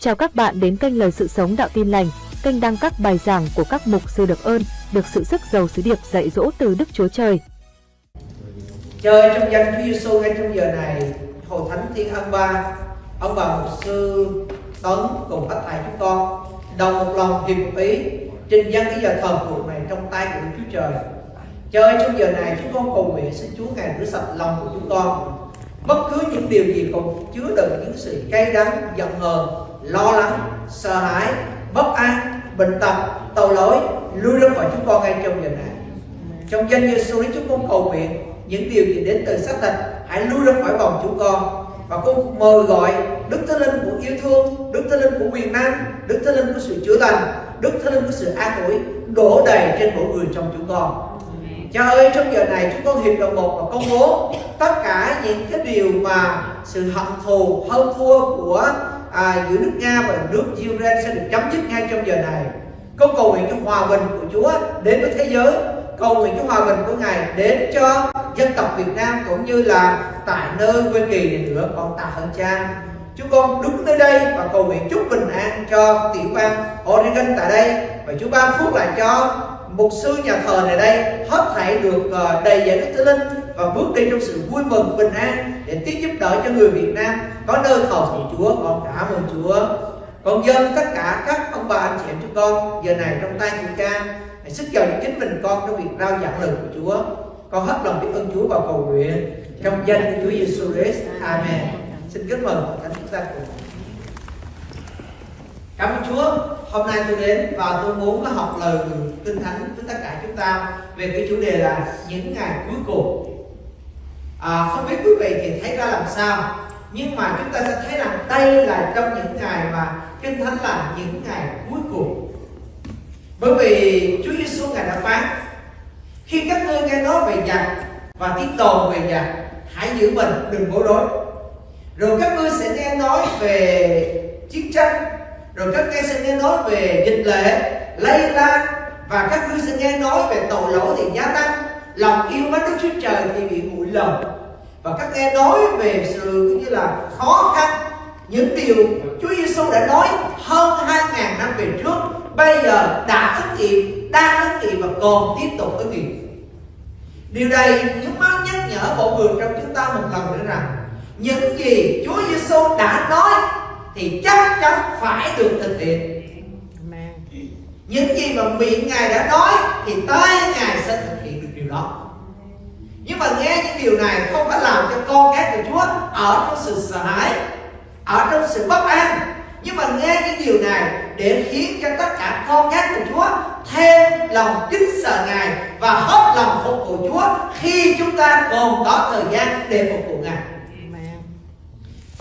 Chào các bạn đến kênh Lời Sự Sống Đạo Tin Lành, kênh đăng các bài giảng của các mục sư được ơn, được sự sức giàu sứ điệp dạy dỗ từ Đức Chúa Trời. Trời trong danh Chúa Giêsu ngay trong giờ này, Hội Thánh Thiên An Ba, ông bà mục sư Tấn cùng các thầy chúng con đồng một lòng hiệp ý trình dân cái giờ thờ phượng này trong tay của Đức Chúa Trời. Trời trong giờ này chúng con cầu nguyện xin Chúa ngài rửa sạch lòng của chúng con bất cứ những điều gì còn chứa đựng những sự cay đắng giận hờn lo lắng sợ hãi bất an bệnh tật tội lỗi lui ra khỏi chúng con ngay trong giờ này trong danh Giêsu chúng con cầu nguyện những điều gì đến từ xác thịt hãy lui ra khỏi vòng chúng con và con mời gọi Đức Thánh Linh của yêu thương, Đức Thánh Linh của quyền năng, Đức Thánh Linh của sự chữa lành, Đức Thánh Linh của sự an ủi đổ đầy trên mỗi người trong chúng con. Cha ơi trong giờ này chúng con hiệp đồng một và công bố tất cả những cái điều mà sự hận thù hơn thua của à, giữa nước Nga và nước Ukraine sẽ được chấm dứt ngay trong giờ này. Con cầu nguyện cho hòa bình của Chúa đến với thế giới. Cầu nguyện cho hòa bình của Ngài đến cho dân tộc Việt Nam cũng như là tại nơi quê kỳ này nữa. Con tạ ơn cha. Chúng con đứng nơi đây và cầu nguyện chúc bình an cho tiểu bang Oregon tại đây. Và Chúa ban phúc lại cho mục sư nhà thờ này đây. Hết thảy được ờ, đầy dạy đức thánh linh và bước đi trong sự vui mừng, bình an để tiếp giúp đỡ cho người Việt Nam có nơi cầu nguyện Chúa. Con cảm ơn Chúa. Con dân tất cả các ông bà anh chị em chúng con giờ này trong tay của cha. Hãy sức giàu chính mình con trong việc rao giảng lời của Chúa. Con hết lòng biết ơn Chúa và cầu nguyện. Trong danh của Chúa Giêsu Christ. Amen. Xin kính mừng thánh chúng ta cùng. Cảm ơn Chúa. Hôm nay tôi đến và tôi muốn học lời kinh thánh với tất cả chúng ta về cái chủ đề là những ngày cuối cùng à, không biết quý vị thì thấy ra làm sao. Nhưng mà chúng ta sẽ thấy rằng đây là trong những ngày mà kinh thánh là những ngày cuối cùng. Bởi vì Chúa Giêsu ngài đã phán khi các ngươi nghe nói về giặc và tiếng đồn về giặc hãy giữ mình đừng bối rối. Rồi các ngươi sẽ nghe nói về chiến tranh rồi các ngươi sẽ nghe nói về dịch lệ lây lan và các ngươi sẽ nghe nói về tội lỗi thì gia tăng. Lòng yêu mến Đức Chúa Trời thì bị nguội lầm. Và các nghe nói về sự như là khó khăn những điều Chúa Giêsu đã nói hơn hai ngàn năm về trước bây giờ đã ứng nghiệm đang ứng nghiệm và còn tiếp tục ứng nghiệm điều này những mang nhắc nhở mọi người trong chúng ta một lần nữa rằng những gì Chúa Giêsu đã nói thì chắc chắn phải được thực hiện. Những gì mà miệng ngài đã nói thì tay ngài sẽ thực hiện được điều đó nhưng mà nghe những điều này không phải làm cho con cái của Chúa ở trong sự sợ hãi ở trong sự bất an nhưng mà nghe những điều này để khiến cho tất cả con cái của Chúa thêm lòng kính sợ Ngài và hết lòng phục vụ Chúa khi chúng ta còn có thời gian để phục vụ Ngài.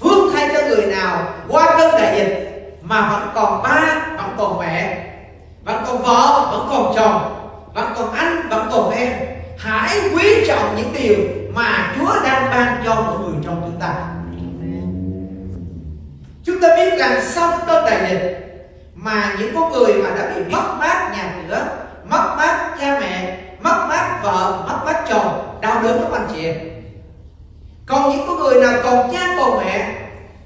Phước thay cho người nào qua cơn đại dịch mà vẫn còn ba, vẫn còn mẹ, vẫn còn vợ, vẫn còn chồng, vẫn còn anh, vẫn còn em. Hãy quý trọng những điều mà Chúa đang ban cho mọi người trong chúng ta. Chúng ta biết rằng sau cơn đại dịch mà những con người mà đã bị mất mát nhà cửa, mất mát cha mẹ, mất mát vợ, mất mát chồng, đau đớn lắm anh chị. Còn những con người nào còn cha còn mẹ,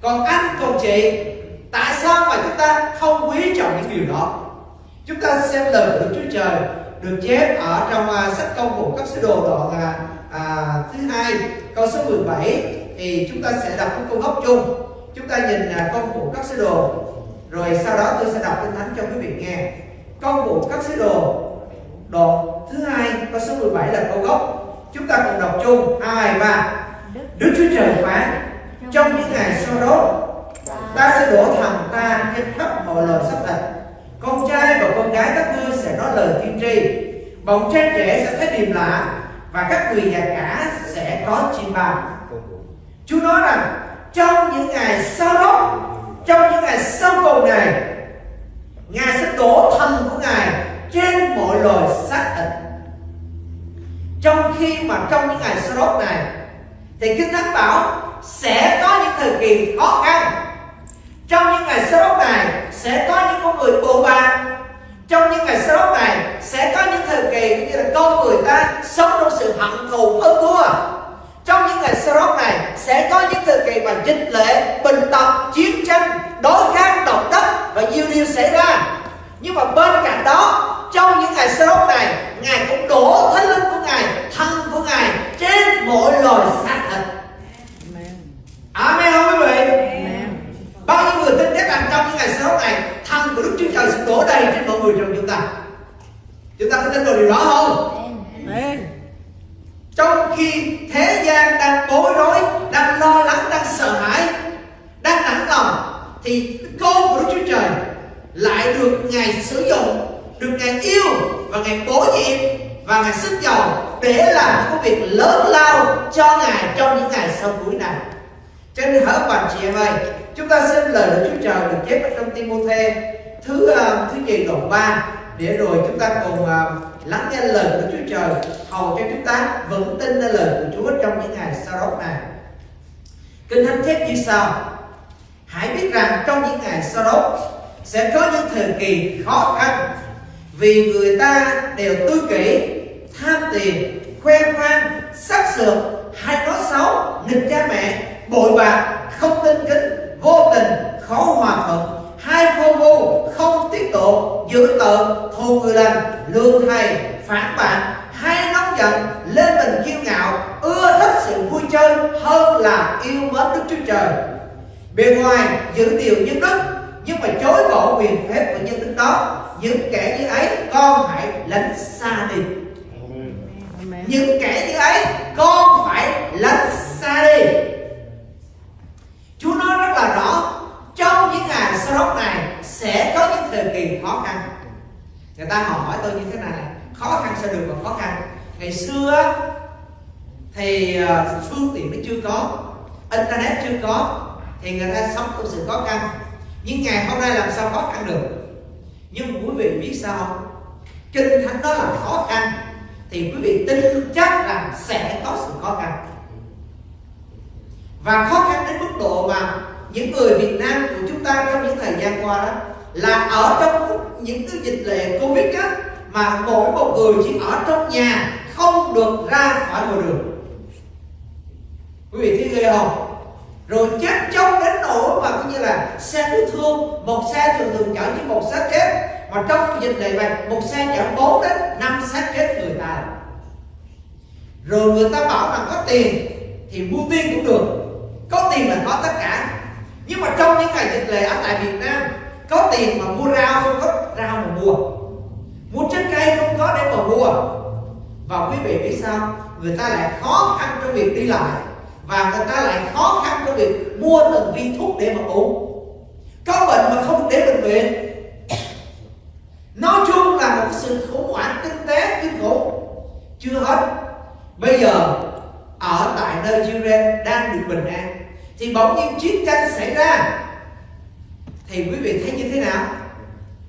còn anh còn chị, tại sao mà chúng ta không quý trọng những điều đó? Chúng ta xem lời của Chúa Trời được chép ở trong uh, sách công vụ các sứ đồ đoạn uh, uh, thứ hai câu số 17 thì chúng ta sẽ đọc cái câu gốc chung. Chúng ta nhìn là công vụ các sứ đồ. Rồi sau đó tôi sẽ đọc kinh thánh cho quý vị nghe. Công vụ các sứ đồ đoạn thứ hai câu số 17 là câu gốc. Chúng ta cùng đọc chung. Hai ba. Đức Chúa Trời phán trong những ngày sau đó ta sẽ đổ thần ta trên khắp mọi lời sắp thịt con trai và con gái các ngươi sẽ nói lời tiên tri. Bọn trai trẻ sẽ thấy điềm lạ và các người già cả sẽ có chim bao Chúa nói rằng, trong những ngày sau đó, trong những ngày sau cùng này, ngài sẽ đổ thần của ngài trên mọi loài xác thịt. Trong khi mà trong những ngày sau đó này, thì kinh thánh bảo sẽ có những thời kỳ khó khăn trong những ngày đó này sẽ có những con người bộ bạc trong những ngày đó này sẽ có những thời kỳ như là con người ta sống trong sự hận thù hơn thua. Trong những ngày đó này sẽ có những thời kỳ mà dịch lệ, bình tật, chiến tranh, đối kháng, độc điều xảy ra. Nhưng mà bên cạnh đó trong những ngày sơ đốc này ngài cũng đổ thánh linh của ngài thân của ngài trên mỗi loài xác thịt. Amen không quý vị bao nhiêu người tin chắc rằng trong những ngày đốc này thân của đức chúa trời sẽ đổ đầy trên mọi người trong chúng ta. Chúng ta có tin vào điều đó không? Trong khi thế gian đang bối rối đang lo lắng đang sợ hãi đang nản lòng thì con của đức chúa trời lại được ngài sử dụng được ngài yêu và ngài bổ nhiệm và ngài sức giàu để làm những công việc lớn lao cho ngài trong những ngày sau cuối này cho nên hỡi bạn chị em ơi chúng ta xin lời của Chúa Trời được chép ở trong Timôthê thứ uh, thứ gì đoạn 3 để rồi chúng ta cùng uh, lắng nghe lời của Chúa Trời hầu cho chúng ta vững tin nơi lời của Chúa trong những ngày sau đó này. Kinh thánh chép như sau. Hãy biết rằng trong những ngày sau đó sẽ có những thời kỳ khó khăn vì người ta đều tư kỷ tham tiền khoe khoang sắc sược hay nói xấu nghịch cha mẹ bội bạc không tin kính vô tình khó hòa thuận hai vô vô không tiết độ giữ tợn thù người lành lương thầy phản bạn hay nóng giận lên mình kiêu ngạo ưa thích sự vui chơi hơn là yêu mến đức chúa trời. Bề ngoài giữ điều nhân đức nhưng mà chối bỏ quyền phép của nhân đức đó những kẻ như ấy con hãy lánh xa đi. Những kẻ như ấy con phải lánh xa đi Chúa nói rất là rõ, trong những ngày sau đó này sẽ có những thời kỳ khó khăn. Người ta hỏi tôi như thế này, khó khăn sẽ được mà khó khăn. Ngày xưa thì ờ, phương tiện nó chưa có, internet chưa có, thì người ta sống trong sự khó khăn. Nhưng ngày hôm nay làm sao khó khăn được? Nhưng quý vị biết sao kinh thánh đó là khó khăn, thì quý vị tin chắc rằng sẽ có sự khó khăn và khó khăn đến mức độ mà những người Việt Nam của chúng ta trong những thời gian qua đó là ở trong những cái dịch lệ Covid đó mà mỗi một người chỉ ở trong nhà, không được ra khỏi ngoài đường. Quý vị thấy ghê không? Rồi chết chóc đến nỗi mà cũng như là xe cứu thương, một xe thường thường chở chỉ một xác chết. Mà trong dịch này này, một xe chở bốn đến năm xác chết người ta. Rồi người ta bảo rằng có tiền thì mua tiền cũng được tiền là có tất cả. Nhưng mà trong những ngày dịch lễ ở tại Việt Nam, có tiền mà mua rau không có rau mà mua. Mua trái cây không có để mà mua. Và quý vị biết sao? Người ta lại khó khăn trong việc đi lại. Và người ta lại khó khăn trong việc mua từng viên thuốc để mà uống. Có bệnh mà không để bệnh viện nói chung là một sự khủng hoảng kinh tế kinh khủng. Chưa hết. Bây giờ, ở tại nơi Israel đang được bình an thì bỗng nhiên chiến tranh xảy ra. Thì quý vị thấy như thế nào?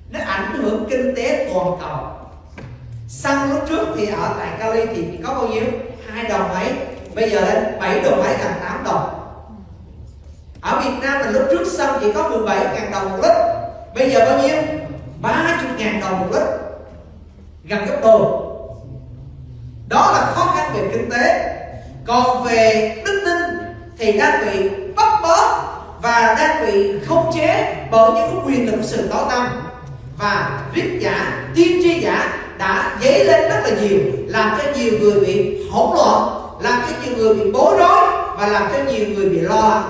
Nó ảnh hưởng kinh tế toàn cầu. Xăng lúc trước thì ở tại Cali thì có bao nhiêu? Hai đồng mấy. Bây giờ lên 7 đồng mấy gần 8 đồng. Ở Việt Nam là lúc trước xăng chỉ có 17 ngàn đồng một lít. Bây giờ bao nhiêu? 30 ngàn đồng một lít. Gần gấp đôi. Đó là khó khăn về kinh tế. Còn về đức tin thì đang bị bóc bó và đang bị khống chế bởi những quyền lực sự tối tâm. Và viết giả, tiên tri giả đã dấy lên rất là nhiều, làm cho nhiều người bị hỗn loạn, làm cho nhiều người bị bối rối và làm cho nhiều người bị lo.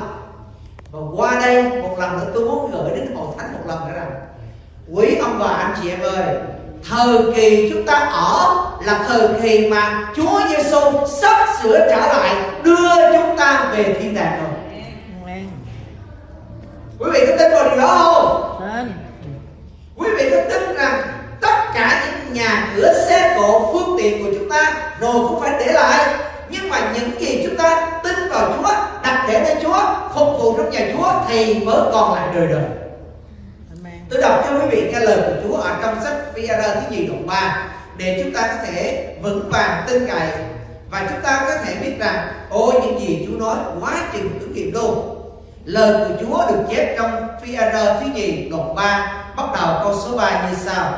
Và qua đây, một lần nữa tôi muốn gửi đến hội thánh một lần nữa rằng, quý ông bà, anh chị em ơi thời kỳ chúng ta ở là thời kỳ mà Chúa Giêsu sắp sửa trở lại đưa chúng ta về thiên đàng rồi. Quý vị có tin vào điều đó không? Quý vị có tin rằng tất cả những nhà cửa xe cộ phương tiện của chúng ta rồi cũng phải để lại. Nhưng mà những gì chúng ta tin vào Chúa đặt để nơi Chúa phục vụ trong nhà Chúa thì mới còn lại đời đời tôi đọc cho quý vị nghe lời của Chúa ở trong sách VR thứ nhì đoạn 3 để chúng ta có thể vững vàng tin cậy và chúng ta có thể biết rằng, ôi, những gì Chúa nói quá chừng ứng nghiệm luôn. Lời của Chúa được chép trong VR thứ nhì đoạn 3 bắt đầu câu số 3 như sau.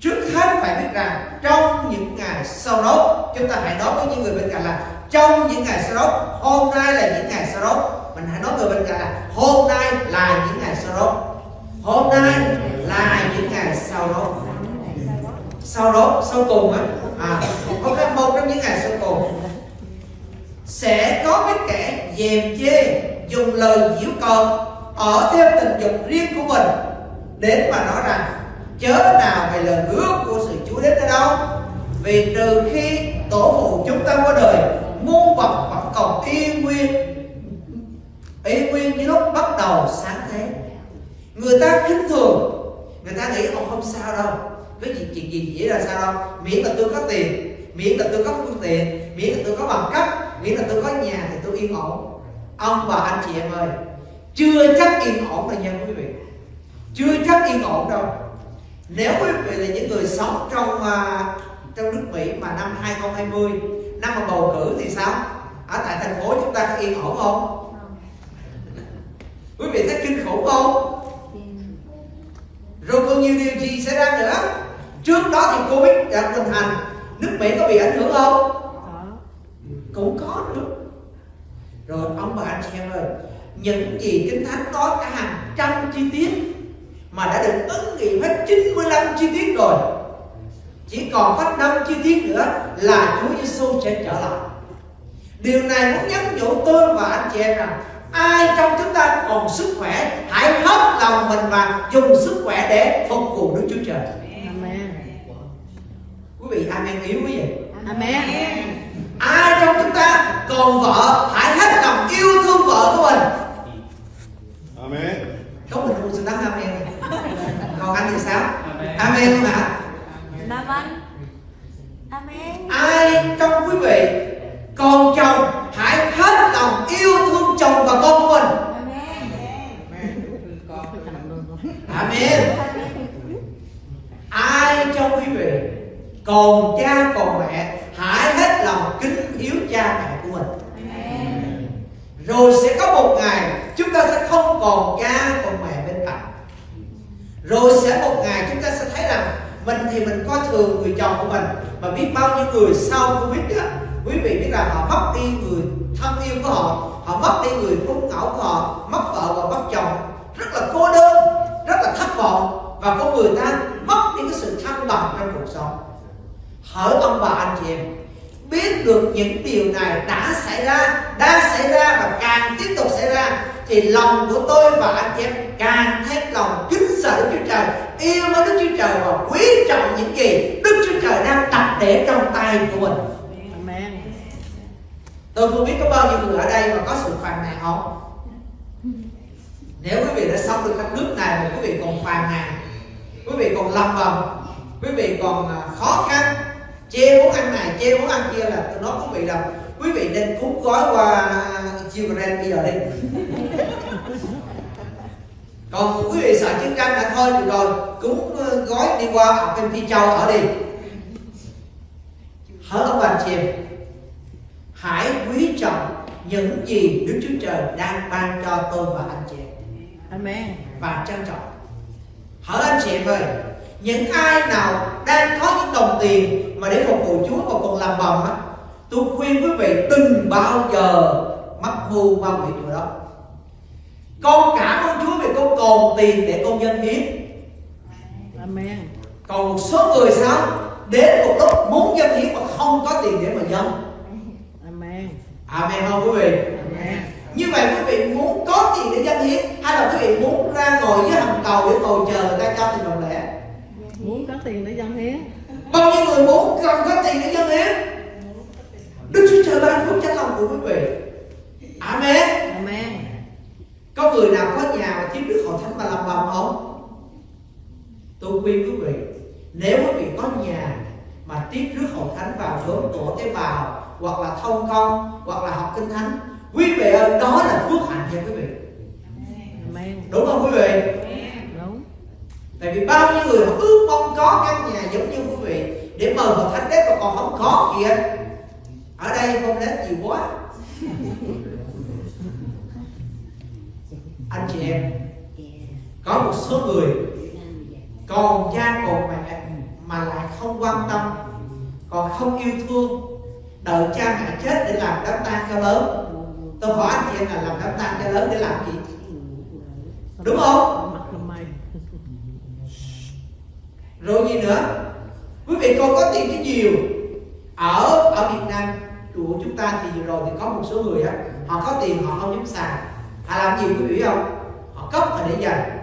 Trước hết phải biết rằng, trong những ngày sau đó, chúng ta hãy nói với những người bên cạnh là, trong những ngày sau đó, hôm nay là những ngày sau đó. Mình hãy nói người bên cạnh là, hôm nay là những ngày sau đó hôm nay là những ngày sau đó. Sau đó, sau cùng á. À cái một trong những ngày sau cùng. Sẽ có cái kẻ dèm chê, dùng lời giễu cợt ở theo tình dục riêng của mình, đến mà nói rằng, chớ nào về lời hứa của sự Chúa đến ở đâu vì từ khi tổ phụ chúng ta qua đời, muôn vật vẫn còn y nguyên y nguyên như lúc bắt đầu sáng thế người ta khinh thường. Người ta nghĩ ông không sao đâu. Cái gì chuyện gì dễ là sao đâu. Miễn là tôi có tiền miễn là tôi có phương tiện miễn là tôi có bằng cấp miễn là tôi có nhà thì tôi yên ổn. Ông và anh chị em ơi chưa chắc yên ổn đâu nha quý vị. Chưa chắc yên ổn đâu. Nếu quý vị là những người sống trong uh, trong nước Mỹ mà năm 2020 năm mà bầu cử thì sao? Ở tại thành phố chúng ta có yên ổn không. Quý vị thấy kinh khủng không rồi còn nhiều điều gì xảy ra nữa? Trước đó thì covid đã hình thành. Nước mỹ có bị ảnh hưởng không? Cũng có nữa. Rồi ông bà anh chị em ơi những gì kinh thánh có cả hàng trăm chi tiết mà đã được ứng nghiệm hết 95 chi tiết rồi. Chỉ còn hết năm chi tiết nữa là Chúa Giêsu sẽ trở lại. Điều này muốn nhắn nhủ tôi và anh chị em rằng ai trong chúng ta còn sức khỏe hãy hết lòng mình và dùng sức khỏe để phục vụ Đức Chúa Trời. Amen. quý vị amen yếu quý vị. Amen. ai trong chúng ta còn vợ hãy hết lòng yêu thương vợ của mình. Amen. có mình không xứng đáng amen. Còn anh thì sao? Amen. Không ạ Nam anh. Amen. Ai trong quý vị còn chồng hãy hết lòng yêu thương chồng và con của mình amen ai trong quý vị còn cha còn mẹ hãy hết lòng kính hiếu cha mẹ của mình rồi sẽ có một ngày chúng ta sẽ không còn cha còn mẹ bên cạnh rồi sẽ một ngày chúng ta sẽ thấy rằng mình thì mình coi thường người chồng của mình. Mà biết bao nhiêu người sau covid á, quý vị biết rằng họ mất đi người thân yêu của họ họ mất đi người phúc ngẫu của họ, mất vợ và mất chồng. Rất là cô đơn, rất là thất vọng. Và có người ta mất đi cái sự thăng bằng trong cuộc sống. Hỏi ông bà, anh chị em, biết được những điều này đã xảy ra đang xảy ra và càng tiếp tục xảy ra, thì lòng của tôi và anh chị em càng thêm lòng kính sợ Đức Chúa Trời yêu mến Đức Chúa Trời và quý trọng những gì Đức Chúa Trời đang đặt để trong tay của mình. Amen. tôi không biết có bao nhiêu người ở đây mà có sự phàn nàn không? Nếu quý vị đã sống được đất nước này mà quý vị còn phàn nàn quý vị còn lầm bầm quý vị còn à, khó khăn. Chê muốn ăn này chê muốn ăn kia là tôi nói quý vị là quý vị nên cúng gói qua Ukraine bây giờ đi còn quý vị sợ chiến tranh đã thôi được rồi cúng ờ, gói đi qua ở bên Phi Châu ở đi. Hỏi ông bà chị em hãy quý trọng những gì Đức Chúa Trời đang ban cho tôi và anh chị em. Amen. và trân trọng. Hỏi anh chị em ơi những ai nào đang có những đồng tiền mà để phục vụ Chúa mà còn làm bầm á tôi khuyên quý vị đừng bao giờ mắc mưu ma quỷ điều đó. Con cảm ơn Chúa con còn tiền để con dân hiến Amen. còn một số người sao đến một lúc muốn dân hiến mà không có tiền để mà dân Amen. amen không quý vị Amen. như vậy quý vị muốn có tiền để dân hiến hay là quý vị muốn ra ngồi dưới hầm cầu để ngồi chờ người ta cho tiền đồng lẻ Muốn có tiền để dân hiến. bao nhiêu người muốn cần có tiền để dân hiến đức chúa trời ban phước cho lòng của quý vị amen Amen. Có người nào có nhà mà thiếu đức hội thánh mà làm bầm không? Tôi khuyên quý vị nếu quý vị có nhà mà tiếp rước hội thánh vào đốn tổ tế bào hoặc là thông công hoặc là học kinh thánh quý vị ơi đó là phước hạnh cho quý vị. Đúng không quý vị? Đúng. tại vì bao nhiêu người ước mong có căn nhà giống như quý vị để mời hội thánh đến mà còn không có kìa ở đây không đến nhiều quá anh chị em. Có một số người còn cha còn mẹ mà lại không quan tâm còn không yêu thương đợi cha mẹ chết để làm đám tang cho lớn. Tôi hỏi anh chị em là làm đám tang cho lớn để làm gì? Đúng không? Rồi gì nữa? Quý vị còn có tiền cái nhiều. Ở ở Việt Nam của chúng ta thì vừa rồi thì có một số người á họ có tiền họ không dám xài họ làm gì quý vị không? Họ cất họ để dành.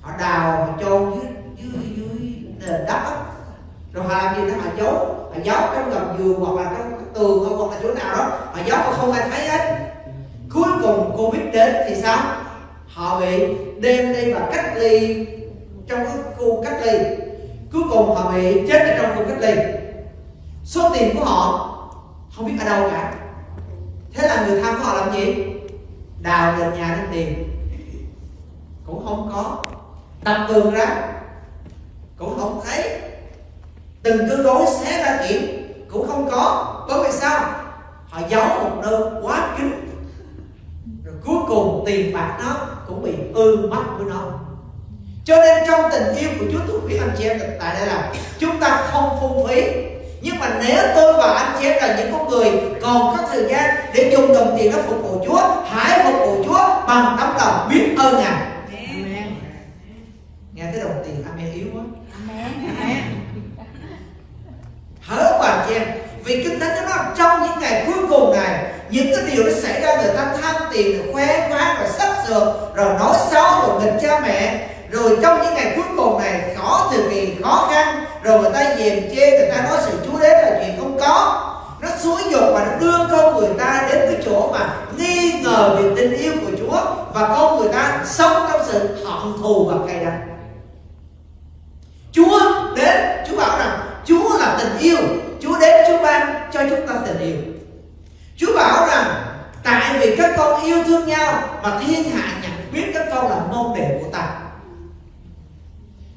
Họ đào, họ chôn dưới dưới dưới nền đất rồi họ làm gì đó? Họ giấu họ giấu trong gầm giường hoặc là trong tường hoặc là chỗ nào đó. Họ giấu mà không ai thấy hết. Cuối cùng covid đến thì sao? Họ bị đem đi và cách ly trong cái khu cách ly. Cuối cùng họ bị chết ở trong khu cách ly. Số tiền của họ không biết ở đâu cả. Thế là người thân của họ làm gì? Đào gần nhà lên tiền cũng không có. Đập tường ra. Cũng không thấy. Từng cái gối xé ra kiểm cũng không có. Bởi vì sao? Họ giấu một nơi quá kín. Rồi cuối cùng tiền bạc nó cũng bị ư mất của nó. Cho nên trong tình yêu của Chúa tôi khuyên anh chị em tại đây là chúng ta không phung phí. Nhưng mà nếu tôi và anh chị em là những con người còn có thời gian để dùng đồng tiền đó phục vụ Chúa hãy phục vụ Chúa bằng tấm lòng biết ơn Ngài. Nghe cái đồng tiền amen yếu quá. Hỡi bà chị em vì kinh thánh nó trong những ngày cuối cùng này những cái điều nó xảy ra người ta tham tiền rồi khoe khoang rồi sắc sược rồi nói xấu rồi nghịch cha mẹ. Rồi trong những ngày cuối cùng này khó thời kỳ khó khăn rồi người ta dèm chê người ta nói sự chúa đến là chuyện không có nó xúi dục và nó đưa con người ta đến cái chỗ mà nghi ngờ về tình yêu của Chúa và con người ta sống trong sự hận thù và cay đắng. Chúa đến, Chúa bảo rằng, Chúa là tình yêu. Chúa đến Chúa ban cho chúng ta tình yêu. Chúa bảo rằng, Tại vì các con yêu thương nhau Mà thiên hạ nhận biết các con là môn đệ của ta.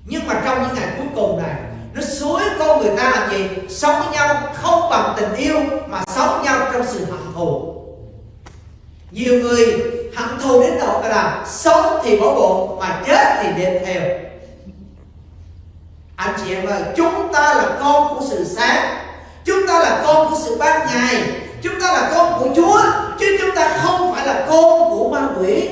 Nhưng mà trong những ngày cuối cùng này nó xúi con người ta làm gì? Sống với nhau không bằng tình yêu Mà sống với nhau trong sự hận thù. Nhiều người hận thù đến độ là Sống thì bỏ bộ Mà chết thì đêm theo. Anh chị em ơi, chúng ta là con của sự sáng, chúng ta là con của sự ban ngày, chúng ta là con của chúa, chứ chúng ta không phải là con của ma quỷ.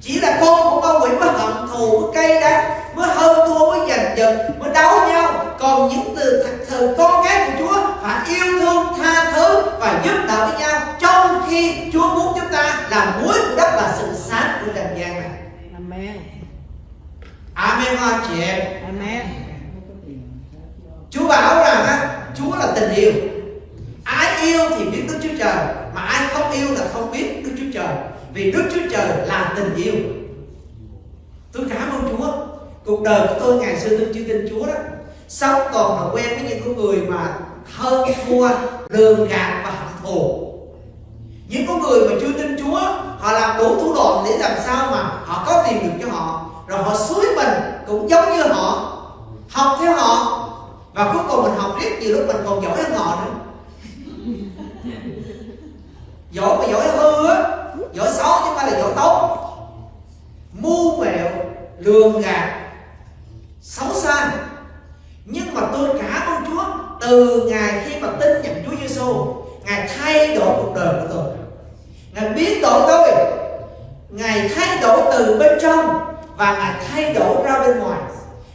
Chỉ là con của ma quỷ mới hận thù mới cay đắng mới hơn thua mới giành giật mới đấu nhau. Còn những từ thật sự con cái của chúa phải yêu thương tha thứ và giúp đỡ với nhau trong khi chúa muốn chúng ta làm muối của đất là sự sáng của trần gian này. Amen. amen anh chị em. Amen. Chúa bảo rằng á, Chúa là tình yêu. Ai yêu thì biết Đức Chúa Trời Mà ai không yêu là không biết Đức Chúa Trời Vì Đức Chúa Trời là tình yêu. Tôi cảm ơn Chúa Cuộc đời của tôi ngày xưa tôi chưa tin Chúa đó. Sống còn là quen với những con người mà hơn thua, lường gạt và hận thù những con người mà chưa tin Chúa họ làm đủ thủ đoạn để làm sao mà họ có tiền được cho họ. Rồi họ suối mình cũng giống như họ học theo họ. Và cuối cùng mình học riết nhiều lúc mình còn giỏi hơn họ nữa. Giỏi mà giỏi hư á giỏi xấu chứ không phải là giỏi tốt. Mưu mẹo lường gạt xấu xa nhưng mà tôi cảm ơn Chúa từ ngày khi mà tin nhận Chúa Giêsu Ngài thay đổi cuộc đời của tôi. Ngài biến đổi tôi. Ngài thay đổi từ bên trong Và Ngài thay đổi ra bên ngoài.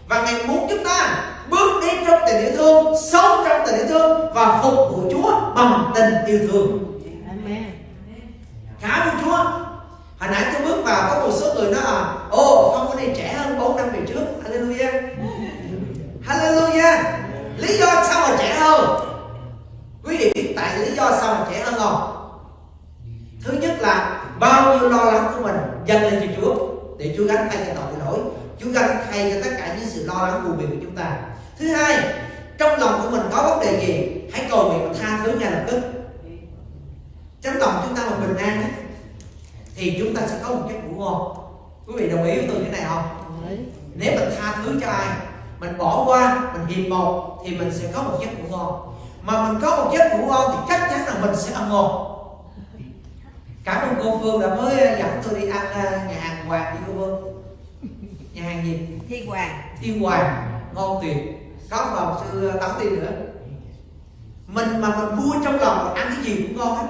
Và Ngài muốn chúng ta bước đi trong tình yêu thương Sống trong tình yêu thương Và phục vụ Chúa bằng tình yêu thương. Cảm ơn Chúa Hồi nãy tôi bước vào có một số người nói là Ồ không có này trẻ hơn 4 năm về trước Hallelujah Hallelujah Lý do sao mà trẻ hơn Quý vị biết tại lý do sao mà trẻ hơn không Thứ nhất là bao nhiêu lo lắng của mình dâng lên cho Chúa Để Chúa gánh thay cho tội lỗi Chúa gánh thay cho tất cả những sự lo lắng buồn phiền của chúng ta Thứ hai Trong lòng của mình có vấn đề gì Hãy cầu nguyện và tha thứ ngay lập tức Trong lòng chúng ta mà bình an á, Thì chúng ta sẽ có một giấc ngủ ngon Quý vị đồng ý với tôi cái này không nếu mình tha thứ cho ai mình bỏ qua mình hiệp một thì mình sẽ có một giấc ngủ ngon mà mình có một giấc ngủ ngon thì chắc chắn là mình sẽ ăn ngon cảm ơn cô phương đã mới dẫn tôi đi ăn à, nhà hàng hoàng đi cô phương nhà hàng gì? Thiên Hoàng. thiên hoàng ngon tuyệt. Có vào sư tấn tiên nữa. Mình mà mình vui trong lòng ăn cái gì cũng ngon hết.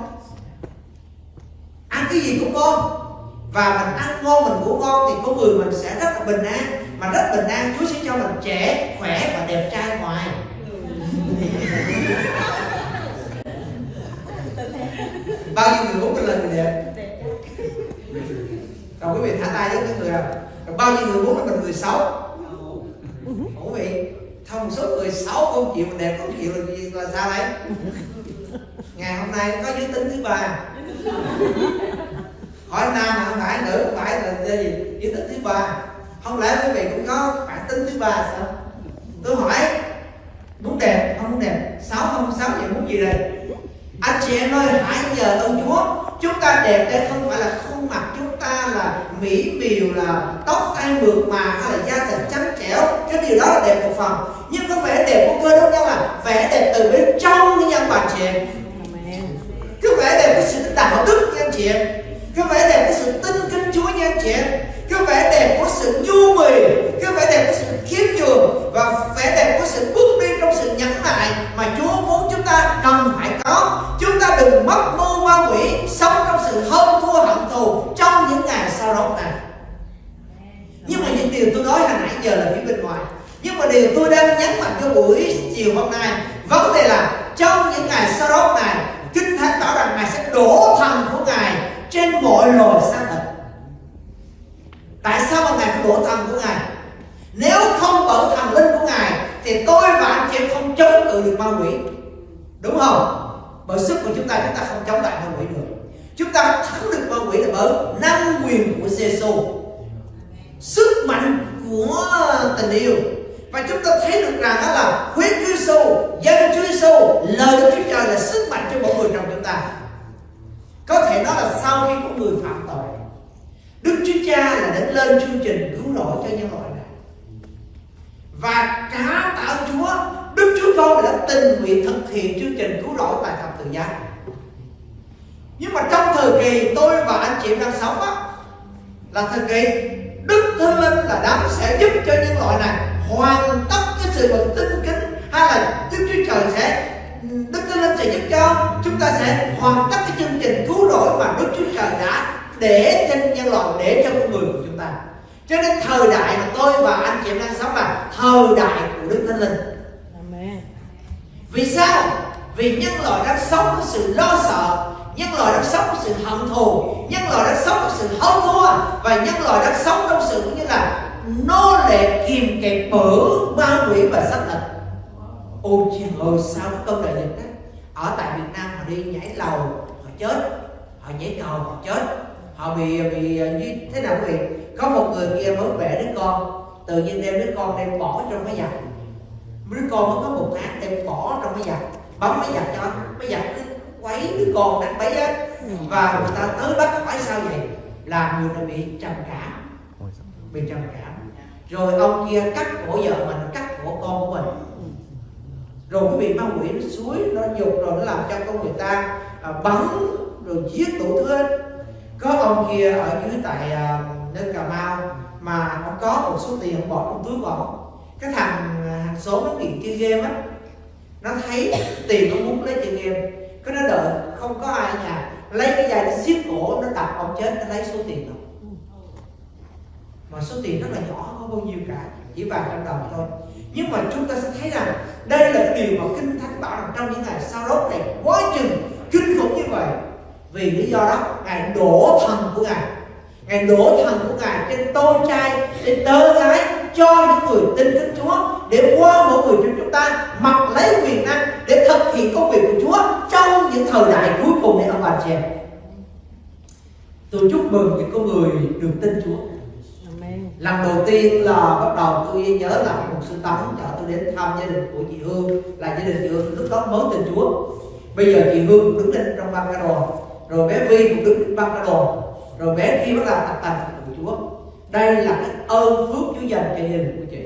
Ăn cái gì cũng ngon. Và mình ăn ngon mình ngủ ngon thì con người mình sẽ rất là bình an. Mà rất bình an Chúa sẽ cho mình trẻ khỏe và đẹp trai ngoài bao nhiêu người muốn mình là người đẹp còn quý vị thả tay với cái người nào rồi bao nhiêu người? Muốn là mình người xấu quý vị thông số người xấu không chịu mình đẹp không chịu là gì là sao đấy? Ngày hôm nay có giới tính thứ ba. Hỏi nam mà không phải nữ không phải là gì? Giới tính thứ ba. Không lẽ quý vị cũng có bản tính thứ ba sao? Tôi hỏi muốn đẹp không muốn đẹp? Sáu không sáu vậy muốn gì đây? Anh chị em ơi hãy nhờ ơn Chúa chúng ta đẹp đây không phải là ta là mỹ miều là tóc tai mượt mà, hay là da thịt trắng trẻo. Cái điều đó là đẹp một phần. Nhưng cái vẻ đẹp của cơ đốc nhân là vẻ đẹp từ bên trong cái nhân bà chị em. Cái vẻ đẹp của sự đạo đức nha anh chị em. Cái vẻ đẹp của sự tin kính Chúa nha anh chị em. Cái vẻ đẹp của sự nhu mì. Cái vẻ đẹp của sự khiêm nhường. Và vẻ đẹp của sự bước sự nhẫn nại mà Chúa muốn chúng ta cần phải có. Chúng ta đừng mất mưu ma quỷ sống trong sự hơn thua hận thù trong những ngày sau đó này. Nhưng mà những điều tôi nói hồi nãy giờ là phía bên ngoài. Nhưng mà điều tôi đang nhấn mạnh cho buổi chiều hôm nay, vấn đề là trong những ngày sau đó này, kinh thánh bảo rằng ngài sẽ đổ thần của ngài trên mọi loài xác thịt. Tại sao mà ngài phải đổ thần của ngài? Nếu không bởi thần linh của ngài thì tôi và anh chị em không chống cự được ma quỷ. Đúng không? Bởi sức của chúng ta chúng ta không chống lại ma quỷ được. Chúng ta thắng được ma quỷ là bởi năng quyền của Giêsu sức mạnh của tình yêu. Và chúng ta thấy được rằng đó là huyết Chúa Giêsu, dân Chúa Giêsu, lời Đức Chúa Trời là sức mạnh cho mỗi người trong chúng ta. Có thể nói là sau khi có người phạm tội, Đức Chúa Cha là đến lên chương trình cứu rỗi cho nhân loại. Và cả tạ ơn Chúa, Đức Chúa Con đã tình nguyện thực hiện chương trình cứu rỗi tại thập tự giá. Nhưng mà trong thời kỳ tôi và anh chị đang sống á, là thời kỳ Đức Thánh Linh là đấng sẽ giúp cho nhân loại này hoàn tất cái sự vật tinh kính hay là Đức Chúa Trời sẽ Đức Thánh Linh sẽ giúp cho chúng ta sẽ hoàn tất cái chương trình cứu rỗi mà Đức Chúa Trời đã để trên nhân loại để cho con người của chúng ta cho nên thời đại mà tôi và anh chị em đang sống là thời đại của Đức Thánh Linh. Vì sao? Vì nhân loại đang sống với sự lo sợ nhân loại đang sống trong sự hận thù nhân loại đang sống trong sự hơn thua và nhân loại đang sống trong sự như là nô lệ kìm kẹp bởi ma quỷ và xác thịt ôi trời ơi sao cái cơn đại dịch đó ở tại Việt Nam họ đi nhảy lầu họ chết. Họ nhảy cầu họ chết họ bị bị à, như thế nào quý vị? Có một người kia mới vẽ đứa con. Tự nhiên đem đứa con đem bỏ trong cái giặt đứa con mới có một tháng đem bỏ trong cái giặt bấm cái giặt cho cái giặt cứ quấy đứa con đánh bấy á. Và người ta tới bắt hỏi sao vậy? Là người này bị trầm cảm. Bị trầm cảm. Rồi ông kia cắt cổ vợ mình cắt cổ con của mình. Rồi cái bị ma quỷ nó suối nó dục rồi nó làm cho con người ta à, bắn rồi giết đủ thứ hết có ông kia ở dưới tại à, cà mau mà ông có một số tiền bỏ trong túi bỏ. Cái thằng à, hàng số nó nghiện chơi game á nó thấy tiền nó muốn lấy chơi game. Cái nó đợi không có ai ở nhà lấy cái dây nó xiết cổ nó đập ông chết nó lấy số tiền đó. Mà số tiền rất là nhỏ không bao nhiêu cả chỉ vài trăm đồng thôi. Nhưng mà chúng ta sẽ thấy rằng đây là cái điều mà kinh thánh bảo rằng trong những ngày sau đó này quá chừng kinh khủng như vậy vì lý do đó ngài đổ thần của ngài. Ngài đổ thần của ngài trên tôn trai trên tớ gái cho những người tin kính Chúa để qua mỗi người trong chúng ta mặc lấy quyền năng để thực hiện công việc của Chúa trong những thời đại cuối cùng này ông bà chị em. Tôi chúc mừng những con người được tin Chúa. Lần đầu tiên là bắt đầu tôi nhớ là một sư tấn chở tôi đến thăm gia đình của chị Hương là gia đình chị Hương lúc đó mới tin Chúa. Bây giờ chị Hương đứng lên trong băng ca đồ rồi bé Vi cũng đứng trên băng ca đồ rồi bé khi bắt đầu tập thành của Chúa. Đây là cái ơn phước Chúa dành cho gia đình của chị.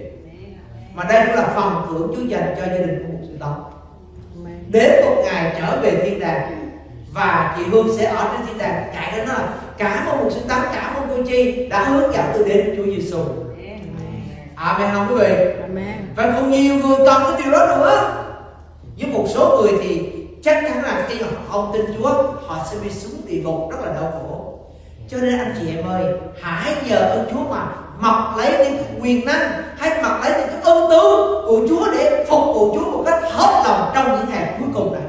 Mà đây cũng là phần thưởng Chúa dành cho gia đình của một sư tấn đến một ngày trở về thiên đàng và chị Hương sẽ ở trên thiên đàng chạy đến nói cảm ơn một sư tấn cảm ơn cô chi đã hướng dẫn tôi đến Chúa Giêsu Amen không quý vị? Và còn nhiều người cần cái điều đó nữa. Với một số người thì chắc chắn là khi họ không tin Chúa họ sẽ bị xuống địa ngục rất là đau khổ. Cho nên anh chị em ơi hãy nhờ ơn Chúa mà mọc lấy những quyền năng hay mặc lấy những cái ơn tứ của Chúa để phục vụ Chúa một cách hết lòng trong những ngày cuối cùng này.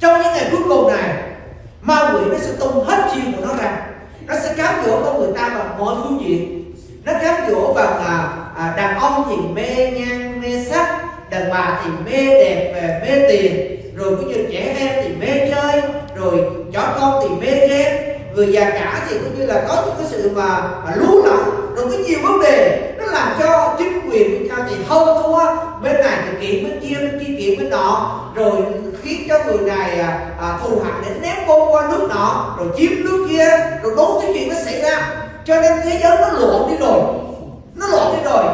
Trong những ngày cuối cùng này ma quỷ nó sẽ tung hết chiêu của nó ra. Nó sẽ cám dỗ con người ta bằng mọi phương diện. Nó cám dỗ bằng là à, đàn ông thì mê nhan mê sắc đàn bà thì mê đẹp về mê tiền rồi cũng như trẻ em thì mê chơi rồi chó con thì mê ghen người già cả thì cũng như là có những cái sự mà, mà lú lẫn. Rồi có nhiều vấn đề nó làm cho chính quyền của cha thì hơn thua. Bên này thì kiện bên kia bên kia kiện bên nọ. Rồi khiến cho người này à, à, thù hận để ném bom qua nước nọ rồi chiếm nước kia. Rồi đốt cái chuyện nó xảy ra. Cho nên thế giới nó loạn đi rồi. Nó loạn đi rồi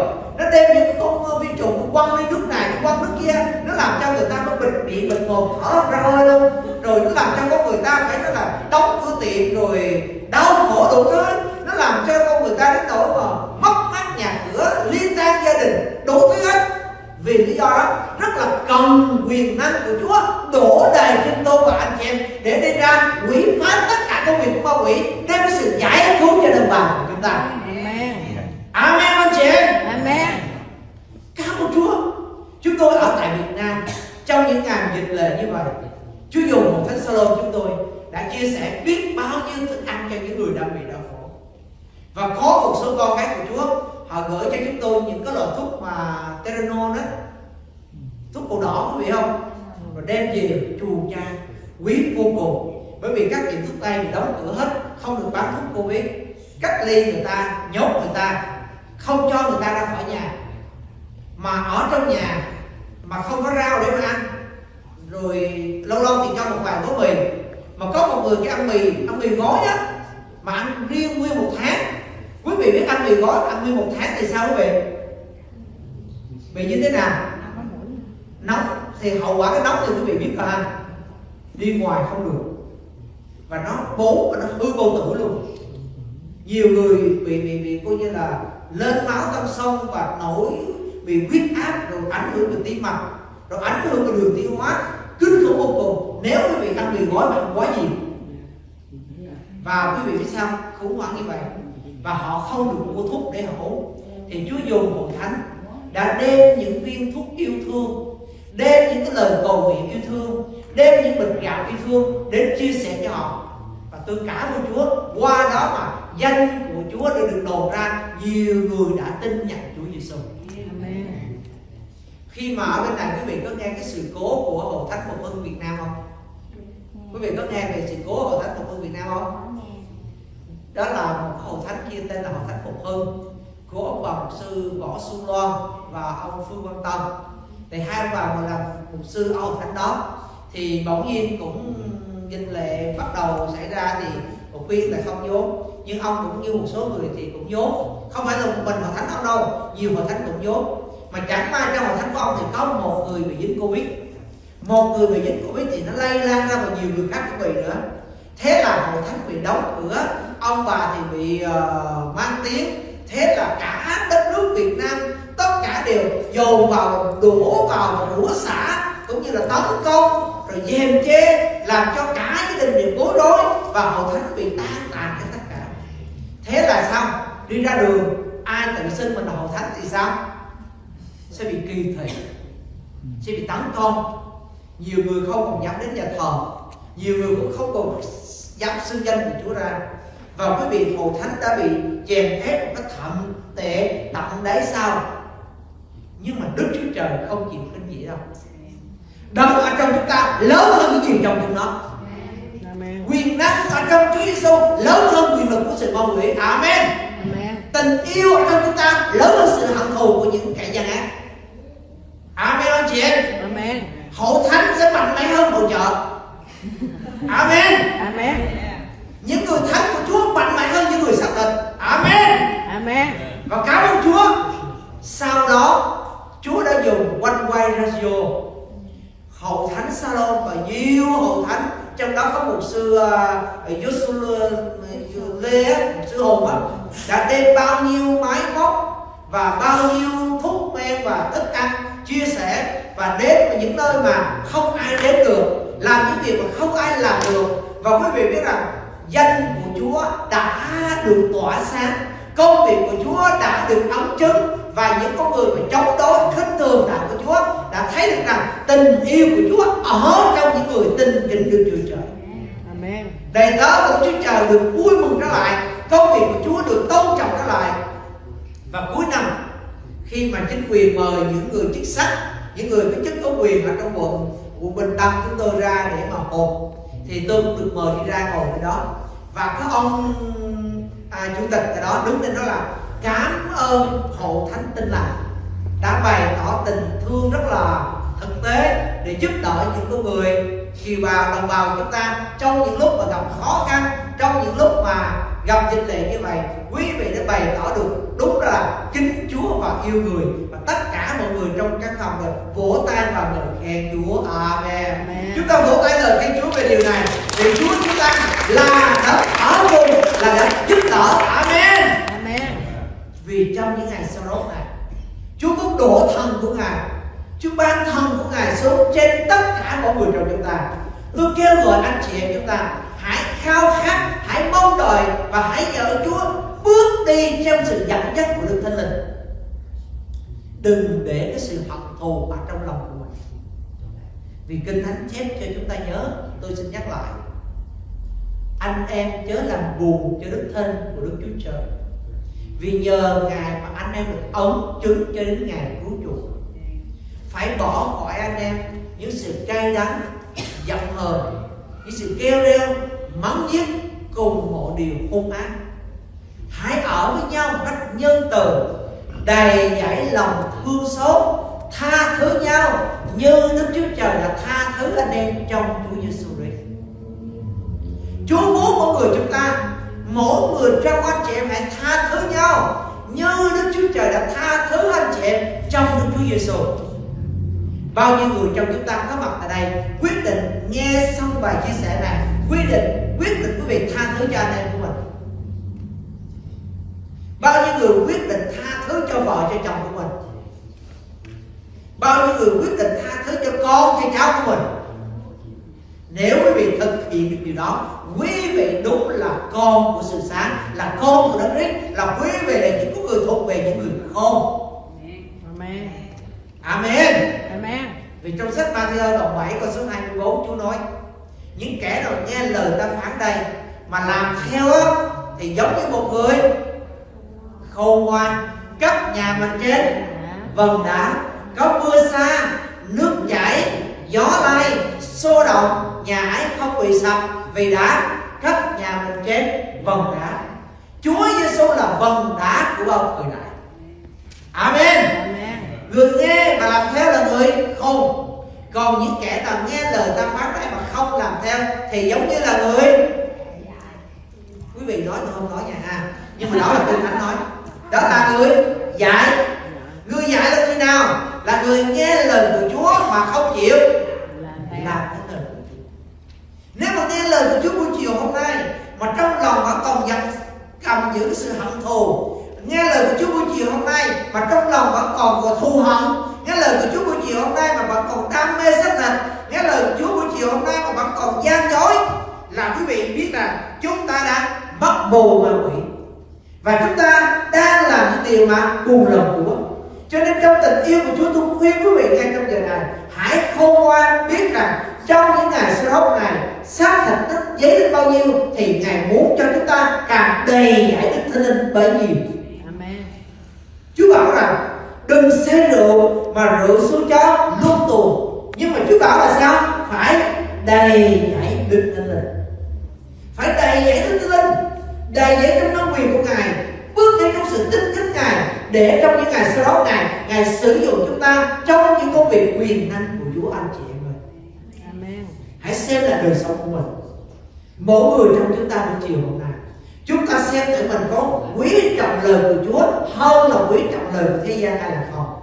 nó đem những con ờ, vi trùng quăng đi nước này, quăng nước kia, nó làm cho người ta có bệnh bị bệnh mồm thở ra hơi luôn. Rồi nó làm cho con người ta phải nói là đóng cửa tiệm rồi đau khổ đủ thứ nó làm cho con người ta đến nỗi mà mất mát nhà cửa liên tan gia đình, đủ thứ hết. Vì lý do đó, rất là cần quyền năng của Chúa đổ đầy trên tôi và anh chị em để đi ra quỷ phá tất cả công việc của ma quỷ, đem sự giải cứu cho đồng bào của chúng ta. Amen. Anh chị. Em Amen. Cảm ơn Chúa. Chúng tôi ở tại Việt Nam Trong những ngày dịch lệ như vậy Chúa dùng một thánh salon chúng tôi Đã chia sẻ biết bao nhiêu thức ăn cho những người đang bị đau khổ. Và có một số con cái của Chúa Họ gửi cho chúng tôi những cái loại thuốc mà Teranol đó. Thuốc màu đỏ quý vị không? Rồi đem về chùa cha Quý vô cùng. Bởi vì các tiệm thuốc tây thì đóng cửa hết Không được bán thuốc Covid. Cách ly người ta, nhốt người ta không cho người ta ra khỏi nhà. Mà ở trong nhà mà không có rau để mà ăn. Rồi lâu lâu thì cho một vài gói mì. Mà có một người cái ăn mì ăn mì gói á, mà ăn riêng nguyên một tháng. Quý vị biết ăn mì gói, ăn nguyên một tháng thì sao quý vị? Bị như thế nào? Nóng. Thì hậu quả cái nóng thì quý vị biết là anh đi ngoài không được. Và nó bố và nó hư vô tử luôn. Nhiều người bị bị bị coi như là lên máu tâm sông và nổi bị huyết áp, rồi ảnh hưởng về tim mạch, rồi ảnh hưởng về đường tiêu hóa. Kinh khủng vô cùng nếu quý vị ăn mì gói mà quá gì. Và quý vị biết sao khủng hoảng như vậy. Và họ không được mua thuốc để họ uống. Thì Chúa dùng hội thánh đã đem những viên thuốc yêu thương, đem những cái lời cầu nguyện yêu thương, đem những bình gạo yêu thương đến chia sẻ cho họ. Và tôi cảm ơn Chúa, qua đó mà danh Chúa đã được đồn ra nhiều người đã tin nhận Chúa Giêsu Amen. khi mà ở bên này quý vị có nghe cái sự cố của hội thánh phục hưng Việt Nam không? Quý vị có nghe về sự cố hội thánh phục hưng Việt Nam không? Đó là một hội thánh kia tên là hội thánh phục hưng của ông bà mục sư võ xuân loan và ông phương văn tâm. Thì hai ông bà mà làm mục sư ở hội thánh đó thì bỗng nhiên cũng kinh lệ bắt đầu xảy ra thì một khuyên là không vốn nhưng ông cũng như một số người thì cũng dốt. Không phải là một mình hội thánh ông đâu nhiều hội thánh cũng dốt. Mà chẳng may trong hội thánh của ông thì có một người bị dính covid. Một người bị dính covid thì nó lây lan ra vào nhiều người khác cũng bị nữa. Thế là hội thánh bị đóng cửa ông bà thì bị uh, mang tiếng. Thế là cả đất nước Việt Nam tất cả đều dồn vào đổ vào và rủa xả cũng như là tấn công rồi dèm chê làm cho cả gia đình đều bối rối và hội thánh bị tan tàn hết tất cả thế là sao đi ra đường, ai tự xưng mình là hội thánh thì sao? Sẽ bị kỳ thị, sẽ bị tấn công. Nhiều người không còn dám đến nhà thờ, nhiều người cũng không còn dám xưng danh của Chúa ra. Và quý vị hội thánh đã bị chèn ép một cách thậm tệ tận đáy sao nhưng mà Đức Chúa Trời không chịu khinh gì đâu. Đâu ở trong chúng ta lớn hơn cái gì trong chúng nó quyền năng ở trong Chúa Giêsu lớn hơn quyền lực của sự ma quỷ. Amen. Amen. tình yêu ở trong chúng ta lớn hơn sự hận thù của những kẻ gian ác. Amen anh chị em. Amen. hội thánh sẽ mạnh mẽ hơn hội chợ Amen. Amen. những người thánh của Chúa mạnh mẽ hơn những người xác định Amen. Amen. và cảm ơn Chúa. Sau đó Chúa đã dùng One Way Radio Hội Thánh Salon và nhiều hội thánh trong đó có một sư uh, Joshua Lê sư Hùng á, đã đem bao nhiêu máy móc và bao nhiêu thuốc men và thức ăn chia sẻ và đến ở những nơi mà không ai đến được làm những việc mà không ai làm được. Và quý vị biết rằng danh của Chúa đã được tỏa sáng công việc của Chúa đã được ấm chứng và những con người mà chống đối khinh thường đạo của Chúa đã thấy được rằng tình yêu của Chúa ở trong những người tin kính Đức Chúa Trời. Amen. Đầy tớ của Chúa Trời được vui mừng trở lại, công việc của Chúa được tôn trọng trở lại. Và cuối năm khi mà chính quyền mời những người chức sắc, những người có chức có quyền ở trong quận quận Bình Tân chúng tôi ra để mà họp thì tôi cũng được mời đi ra ngồi ở đó và có ông à, chủ tịch ở đó đứng lên đó là cảm ơn hộ thánh tin lành đã bày tỏ tình thương rất là thực tế để giúp đỡ những con người kiều bào đồng bào chúng ta trong những lúc mà gặp khó khăn trong những lúc mà gặp dịch lệ như vậy quý vị đã bày tỏ được đúng là kính Chúa và yêu người và tất cả mọi người trong căn phòng này vỗ tay và ngợi khen Chúa Amen. Amen. chúng ta vỗ tay ngợi khen Chúa về điều này vì Chúa chúng ta là đã ở cùng là đã giúp đỡ Amen vì trong những ngày sau đó này Chúa cũng đổ thần của Ngài. Chúa ban thần của Ngài xuống trên tất cả mọi người trong chúng ta. Tôi kêu gọi anh chị em chúng ta Hãy khao khát, hãy mong đợi Và hãy nhờ Chúa bước đi trong sự dẫn dắt của Đức Thánh Linh. Đừng để cái sự hận thù ở trong lòng của mình. Vì Kinh Thánh chép cho chúng ta nhớ Tôi xin nhắc lại. Anh em chớ làm buồn cho Đức Thân của Đức Chúa Trời vì nhờ ngài mà anh em được ấn chứng cho đến ngày cứu chuộc phải bỏ khỏi anh em những sự cay đắng, giận hờn, những sự kêu reo, mắng nhiếc cùng mọi điều hung ác hãy ở với nhau một cách nhân từ, đầy dẫy lòng thương xót, tha thứ nhau như Đức Chúa Trời đã tha thứ anh em trong Chúa Giêsu Christ. Chúa muốn mỗi người chúng ta mỗi người trong anh chị em hãy tha thứ nhau như Đức Chúa Trời đã tha thứ anh chị em trong Đức Chúa Giêsu. Bao nhiêu người trong chúng ta có mặt tại đây, quyết định nghe xong bài chia sẻ này, quyết định quyết định quý vị tha thứ cho anh em của mình. Bao nhiêu người quyết định tha thứ cho vợ, cho chồng của mình. Bao nhiêu người quyết định tha thứ cho con, cho cháu của mình. Nếu quý vị thực hiện được điều đó Quý vị đúng là con của sự sáng Là con của Đấng Christ Là quý vị là những con người thuộc về những người khôn Amen. Amen Amen. Vì trong sách Matthew đoạn 7 câu số 24 Chúa nói Những kẻ nào nghe lời ta phán đây Mà làm theo Thì giống như một người Khôn ngoan Cất nhà mình trên vầng đá Có mưa xa Nước chảy Gió lay Xô động Nhà ấy không bị sập Vì đã cất nhà mình trên vầng đá Chúa Giêsu là vầng đá của bao thời đại. Amen. Amen. Người nghe và làm theo là người khôn Còn những kẻ nào nghe lời ta phán đấy mà không làm theo Thì giống như là người Quý vị nói tôi không nói nha ha. Nhưng mà đó là Kinh Thánh nói. Đó là người dạy. Người dạy là khi nào? Là người nghe lời của Chúa mà không chịu làm theo. lời của Chúa Nếu mà nghe lời của Chúa buổi chiều hôm nay, Mà trong lòng vẫn còn giận cầm giữ sự hận thù, Nghe lời của Chúa buổi chiều hôm nay, Mà trong lòng vẫn còn có thù hận, Nghe lời của Chúa buổi chiều hôm nay Mà vẫn còn đam mê sắc thịt Nghe lời của Chúa buổi chiều hôm nay Mà vẫn còn gian dối, Là quý vị biết rằng Chúng ta đã mất bồ ma quỷ Và chúng ta đang làm những điều mà cùng lòng của cho nên trong tình yêu của Chúa, tôi khuyên quý vị ngay trong giờ này, Hãy khôn ngoan biết rằng trong những ngày sơ đốc này xác thịt nó giấy đến bao nhiêu Thì Ngài muốn cho chúng ta càng đầy giải Đức Thánh Linh bấy nhiêu. Amen. Chúa bảo rằng đừng say rượu mà rượu xuống chó luôn tù Nhưng mà Chúa bảo là sao? Phải đầy giải Đức Thánh Linh. Phải đầy giải Đức Thánh Linh. Đầy giải trong năng quyền của Ngài. Bước đi trong sự tin kính Ngài Để trong những ngày sau đó Ngài Ngài sử dụng chúng ta trong những công việc quyền năng của anh chị em ơi. Amen. Hãy xem là đời sống của mình. Mỗi người trong chúng ta buổi chiều hôm nay. Chúng ta xem tự mình có quý trọng lời của Chúa Hơn là quý trọng lời của thế gian hay là không.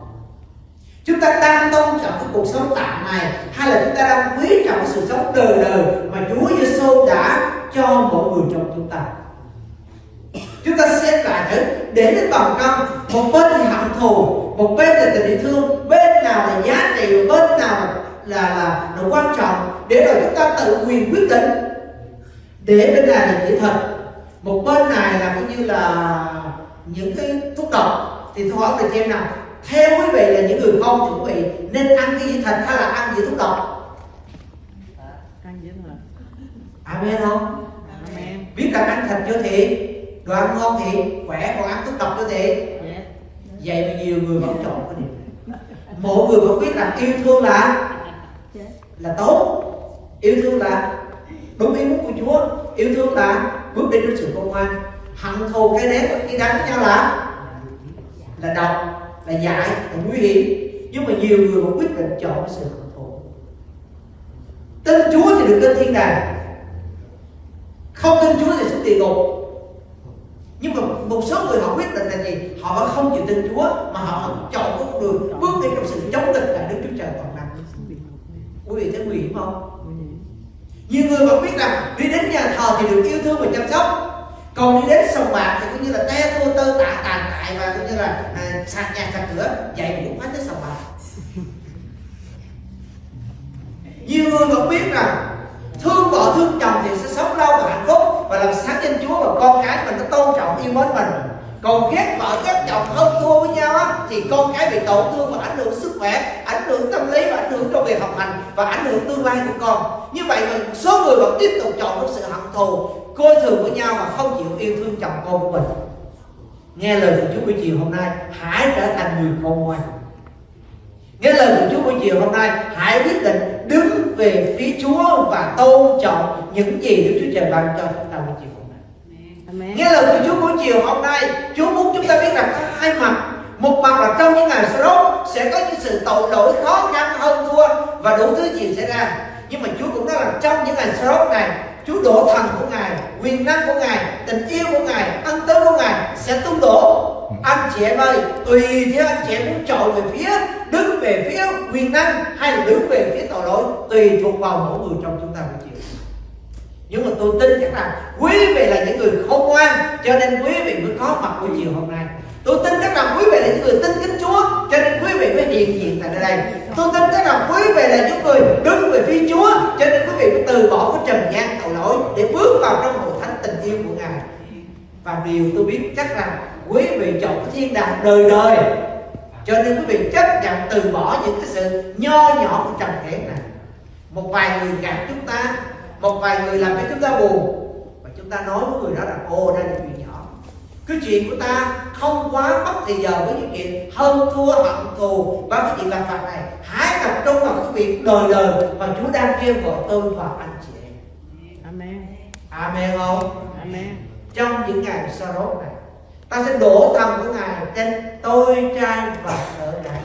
Chúng ta đang tôn trọng cái cuộc sống tạm này Hay là chúng ta đang quý trọng sự sống đời đời Mà Chúa Giêsu đã cho mỗi người trong chúng ta? Chúng ta xem lại thử. Để đến bằng cân Một bên thì hận thù Một bên là tình yêu thương Bên nào là giá trị Bên nào là, là, là, là quan trọng Để rồi chúng ta tự quyền quyết định. Để bên này là chỉ thật Một bên này là coi như là những cái thuốc độc. Thì tôi hỏi ông chị em nào theo quý vị là những người con chuẩn bị nên ăn cái gì thịt hay là ăn gì thuốc độc? Ăn dữ thật. amen không? Amen. biết rằng ăn thịt cho thiện đồ ăn ngon thiện khỏe còn ăn thuốc độc cho thiện Yes. vậy mà nhiều người vẫn chọn cái điều mỗi người vẫn biết rằng yêu thương là là tốt. Yêu thương là đúng ý muốn của Chúa. Yêu thương là bước đi trong sự công ngoan hận thù cái nét khi đánh với nhau là là độc là dại là nguy hiểm. Nhưng mà nhiều người vẫn quyết định chọn cái sự hận thù. Tin Chúa thì được lên thiên đàng. Không tin Chúa thì xuống địa ngục nhưng mà một số người họ quyết định là gì? Họ vẫn không chịu tin Chúa mà họ chọn con đường bước đi trong sự chống nghịch lại Đức Chúa Trời toàn năng. Quý vị thấy nguy hiểm không? Nhiều người vẫn biết rằng đi đến nhà thờ thì được yêu thương và chăm sóc. Còn đi đến sòng bạc thì cũng như là te tua tơ tạ tàn tại và cũng như là à, sạc nhà sạc cửa vậy mà cũng phải tới sòng bạc. Nhiều người vẫn biết rằng thương vợ, thương chồng thì sẽ sống lâu và hạnh phúc và làm sáng danh Chúa và con cái mình nó tôn trọng yêu mến mình. Còn ghét vợ, ghét chồng hơn thua với nhau á, thì con cái bị tổn thương và ảnh hưởng sức khỏe, ảnh hưởng tâm lý và ảnh hưởng trong việc học hành và ảnh hưởng tương lai của con. Như vậy mà số người vẫn tiếp tục chọn trong sự hận thù, coi thường với nhau và không chịu yêu thương chồng con của mình. Nghe lời của Chúa buổi chiều hôm nay, hãy trở thành người khôn ngoan. Nghe lời của Chúa buổi chiều hôm nay, hãy quyết định đứng về phía Chúa và tôn trọng những gì Đức Chúa Trời ban cho chúng ta buổi chiều hôm nay. Nghe lời của Chúa buổi chiều hôm nay Chúa muốn chúng ta biết rằng có hai mặt. Một mặt là trong những ngày sau đó Sẽ có những sự tội lỗi khó khăn hơn thua Và đủ thứ gì xảy ra. Nhưng mà Chúa cũng nói là trong những ngày sau đó này Chúa đổ thần của Ngài, Quyền năng của Ngài, Tình yêu của Ngài, Ân tứ của Ngài Sẽ tung đổ. Anh chị em ơi, Tùy theo anh chị em muốn chọn về phía, Đứng về phía quyền năng Hay là đứng về phía tội lỗi, Tùy thuộc vào mỗi người trong chúng ta buổi chị nhưng mà tôi tin chắc rằng quý vị là những người khôn ngoan, cho nên quý vị mới có mặt buổi chiều hôm nay tôi tin chắc rằng quý vị là những người tin kính Chúa, cho nên quý vị mới hiện diện tại nơi đây. Tôi tin chắc rằng quý vị là những người đứng về phía Chúa, cho nên quý vị mới từ bỏ cái trần gian tội lỗi để bước vào trong hội thánh tình yêu của Ngài. Và điều tôi biết chắc rằng quý vị chọn cái thiên đàng đời đời. Cho nên quý vị chấp nhận từ bỏ những cái sự nho nhỏ của trần thế này. Một vài người gạt chúng ta, một vài người làm cho chúng ta buồn. Và chúng ta nói với người đó là ô đây là chuyện nhỏ cái chuyện của ta không quá mất thời giờ với những chuyện hơn thua hận thù. Và cái chuyện làm phạt này? Hãy tập trung vào cái việc đời đời mà Chúa đang kêu gọi tôi và anh chị em. Amen. Amen không? Amen. trong những ngày sau đó này ta sẽ đổ thần của ngài trên tôi trai và ở gái.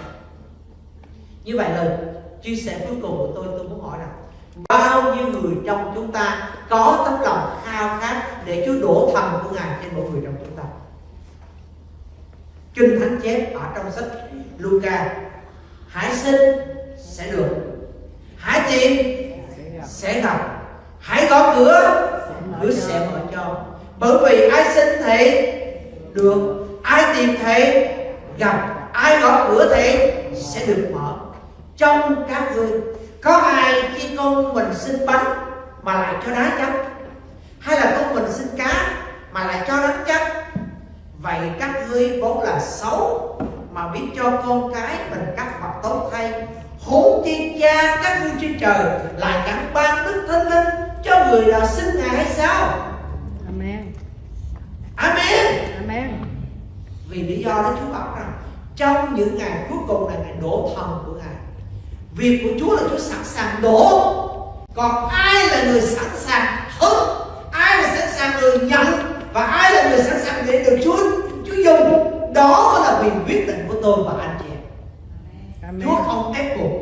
Như vậy lời chia sẻ cuối cùng của tôi tôi muốn hỏi rằng bao nhiêu người trong chúng ta có tấm lòng khao khát để Chúa đổ thần của ngài trên mỗi người trong chúng ta kinh thánh chép ở trong sách Luca. Hãy xin sẽ được. Hãy tìm sẽ gặp. Hãy gõ cửa cửa sẽ mở cho. Bởi vì ai xin thì được, ai tìm thì gặp. Ai gõ cửa thì sẽ được mở. Trong các ngươi, có ai khi con mình xin bánh mà lại cho đá chắc hay là con mình xin cá mà lại cho đá chắc vậy các ngươi vốn là xấu mà biết cho con cái mình các vật tốt thay. Huống chi cha các ngươi trên trời lại chẳng ban đức thánh linh cho người nào xin ngài hay sao? Amen. amen. Amen. vì lý do đó Chúa bảo rằng trong những ngày cuối cùng là ngày đổ thần của Ngài. Việc của Chúa là Chúa sẵn sàng đổ. Còn ai là người sẵn sàng hứng ai là sẵn sàng người nhận và ai là người sẵn để được Chúa Chúa dùng. Đó là quyền quyết định của tôi và anh chị em. Amen. Chúa không ép buộc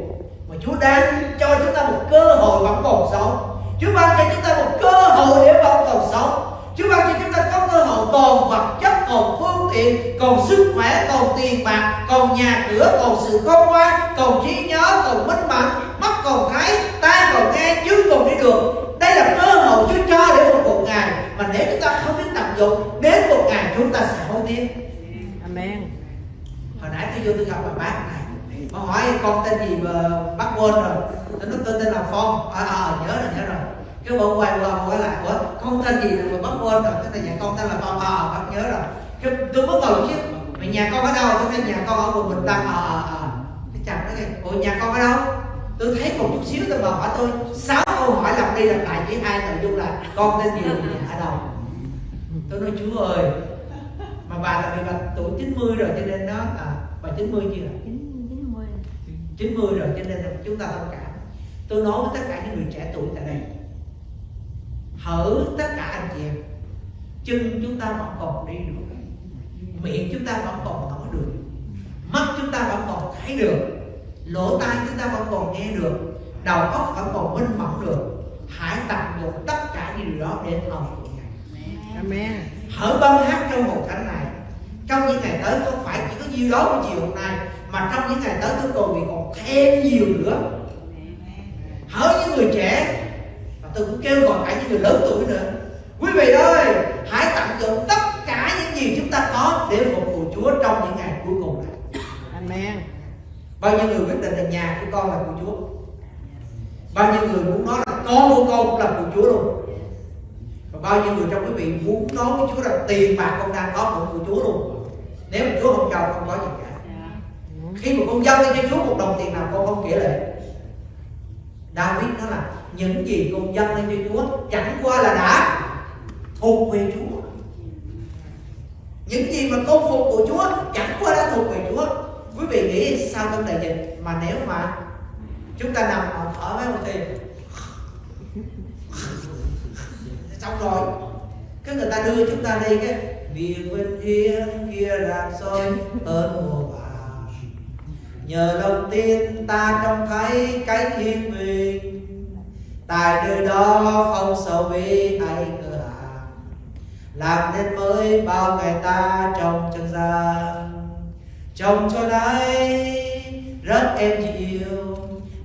mà Chúa đang cho chúng ta một cơ hội vẫn còn sống. Chúa ban cho chúng ta một cơ hội để vẫn còn sống. Chúa ban cho chúng ta có cơ hội còn vật chất, còn phương tiện, còn sức khỏe, còn tiền bạc, còn nhà cửa, còn sự khôn ngoan, còn trí nhớ, còn minh mẫn, mắt còn thấy, tai còn nghe, chân còn đi được. Đây là cơ hội Chúa cho để phục vụ Ngài mà nếu chúng ta dụng, đến một ngày chúng ta sẽ hối tiếc. Amen. Hồi nãy tôi vô tôi gặp bà bác này. Bà hỏi con tên gì mà bác quên rồi. Tôi nói tôi tên là Phong. À, à nhớ rồi nhớ rồi. Cái bà quay qua hỏi lại Ủa con tên gì mà bác quên rồi? Cái này dạ con tên là Phong. À bác nhớ rồi. Cái- tôi mới ngồi chứ. Mà nhà con ở đâu? Tôi nói nhà con ở vùng bình tân. Ờ ờ ờ cái chồng nói kìa. Ủa nhà con ở đâu? Tôi thấy một chút xíu tôi mà hỏi tôi sáu câu hỏi lặp đi lặp lại chỉ hai nội dung là con tên gì nhà ở đâu tôi nói chúa ơi mà bà là bị bà tuổi 90 rồi cho nên nó à, bà 90 chưa chín chín mươi 90 rồi cho nên là chúng ta thông cảm. Tôi nói với tất cả những người trẻ tuổi tại đây hở tất cả anh chị em chân chúng ta vẫn còn đi được miệng chúng ta vẫn còn nói được mắt chúng ta vẫn còn thấy được lỗ tai chúng ta vẫn còn nghe được đầu óc vẫn còn minh mẫn được hãy tận dụng tất cả những điều đó để ngài Amen. hở băng hát trong một thánh này. Trong những ngày tới không phải chỉ có nhiêu đó của chiều hôm nay mà trong những ngày tới tôi còn còn thêm nhiều nữa. Hỡi những người trẻ và tôi cũng kêu gọi cả những người lớn tuổi nữa. Quý vị ơi hãy tận dụng tất cả những gì chúng ta có để phục vụ Chúa trong những ngày cuối cùng này. Amen. bao nhiêu người quyết định là nhà của con là của Chúa? Bao nhiêu người muốn nói là con của con cũng là của Chúa luôn và bao nhiêu người trong quý vị muốn nói với Chúa là tiền bạc con đang có cũng của Chúa luôn. Nếu mà Chúa không cho không có gì cả. Khi mà con dâng lên cho Chúa một đồng tiền nào con không kể lệ. David nói là những gì con dâng lên cho Chúa chẳng qua là đã thuộc về Chúa. Những gì mà con phục vụ Chúa chẳng qua đã thuộc về Chúa. Quý vị nghĩ sao trong đại dịch mà nếu mà chúng ta nằm ở mấy một thì xong rồi. Cái người ta đưa chúng ta đi cái vì vinh hiên kia làm soi ơn mùa vàng nhờ đầu tiên ta trông thấy cái thiên bình tại nơi đó không sầu bi hay cửa hàng làm nên mới bao ngày ta trong chân gian trong cho đấy, rất em dịu.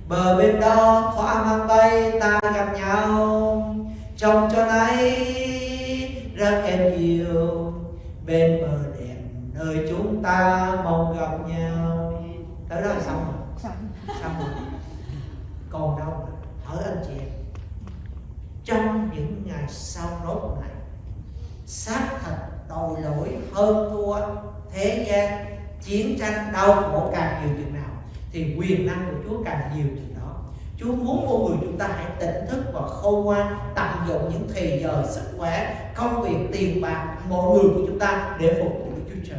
Bờ bên đó thỏa mang bay, ta gặp nhau trong cho đấy rất êm dịu bên bờ đẹp nơi chúng ta mong gặp nhau. Tới đó là xong rồi. Xong. Rồi. Còn đâu hỏi anh chị em. Trong những ngày sau nốt này xác thật tội lỗi hơn thua thế gian chiến tranh đau khổ càng nhiều chừng nào thì quyền năng của Chúa càng nhiều chừng Chúa muốn mọi người chúng ta hãy tỉnh thức và khôn ngoan, tận dụng những thời giờ sức khỏe, công việc, tiền bạc, mọi người của chúng ta để phục vụ Đức Chúa Trời.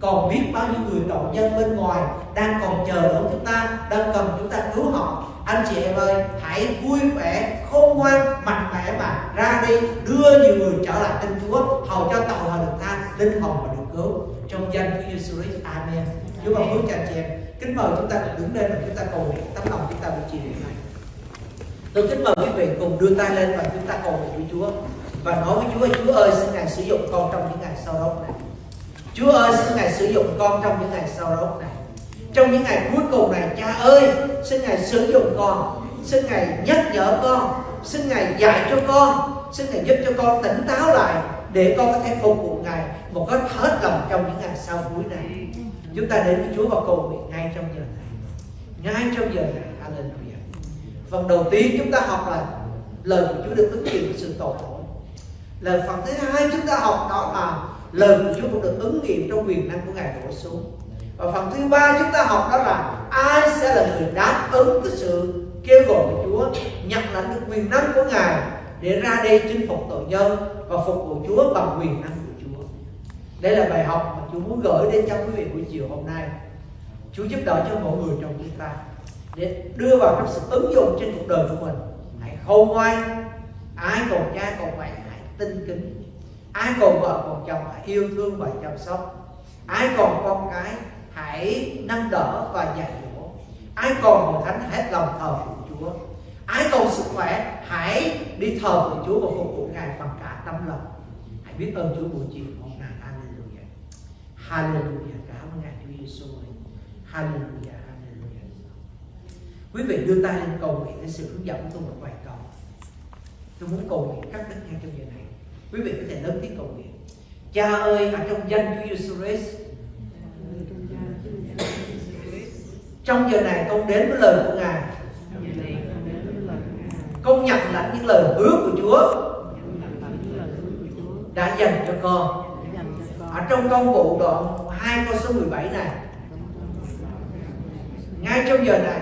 Còn biết bao nhiêu người tội nhân bên ngoài đang còn chờ đón chúng ta, đang cần chúng ta cứu họ. Anh chị em ơi, hãy vui vẻ, khôn ngoan, mạnh mẽ mà ra đi, đưa nhiều người trở lại tin Chúa, hầu cho tội họ được tha, linh hồn và được cứu. Trong danh Chúa Giêsu Christ, Amen. Chúa ban phước cho anh chị em kính mời chúng ta cùng đứng lên và chúng ta cầu nguyện. Tấm lòng chúng ta buổi chiều này tôi kính mời quý vị cùng đưa tay lên và chúng ta cầu nguyện với Chúa. Và nói với Chúa Chúa ơi, xin ngài sử dụng con trong những ngày sau đó này. Chúa ơi, xin Ngài sử dụng con trong những ngày sau đó này. Trong những ngày cuối cùng này, Cha ơi, xin Ngài sử dụng con. Xin Ngài nhắc nhở con. Xin Ngài dạy cho con. Xin Ngài giúp cho con tỉnh táo lại Để con có thể phục vụ Ngài Một cách hết lòng trong những ngày sau cuối này. Chúng ta đến với Chúa và cầu nguyện ngay trong giờ này. Ngay trong giờ này, Hallelujah. Phần đầu tiên chúng ta học là Lời của Chúa được ứng nghiệm với sự tội lỗi. Lời phần thứ hai chúng ta học đó là lời của Chúa cũng được ứng nghiệm trong quyền năng của Ngài đổ xuống. Và phần thứ ba chúng ta học đó là ai sẽ là người đáp ứng cái sự kêu gọi của Chúa, nhận lãnh được quyền năng của Ngài để ra đây chinh phục tội nhân và phục vụ Chúa bằng quyền năng đây là bài học mà Chúa muốn gửi đến cho quý vị buổi chiều hôm nay. Chúa giúp đỡ cho mỗi người trong chúng ta để đưa vào trong sự ứng dụng trên cuộc đời của mình. Hãy khôn ngoan. Ai còn cha, còn mẹ, hãy tinh kính. Ai còn vợ, còn chồng, hãy yêu thương và chăm sóc. Ai còn con cái, hãy nâng đỡ và dạy dỗ. Ai còn hội thánh hết lòng thờ của Chúa. Ai còn sức khỏe, hãy đi thờ của Chúa và phục vụ Ngài bằng cả tâm lòng. Hãy biết ơn Chúa buổi chiều. Hallelujah. Cảm ơn Ngài Chúa Giêsu Hallelujah Hallelujah. Quý vị đưa tay lên cầu nguyện cái sự hướng dẫn của tôi một vài câu. Tôi muốn cầu nguyện các đức ngay trong giờ này. Quý vị có thể lớn tiếng cầu nguyện. Cha ơi, ở trong danh Chúa Giêsu Christ. Trong giờ này con đến với lời của ngài. Con nhận lãnh những lời hứa của Chúa. Đã dành cho con ở trong công vụ đoạn 2 câu số 17 này, ngay trong giờ này,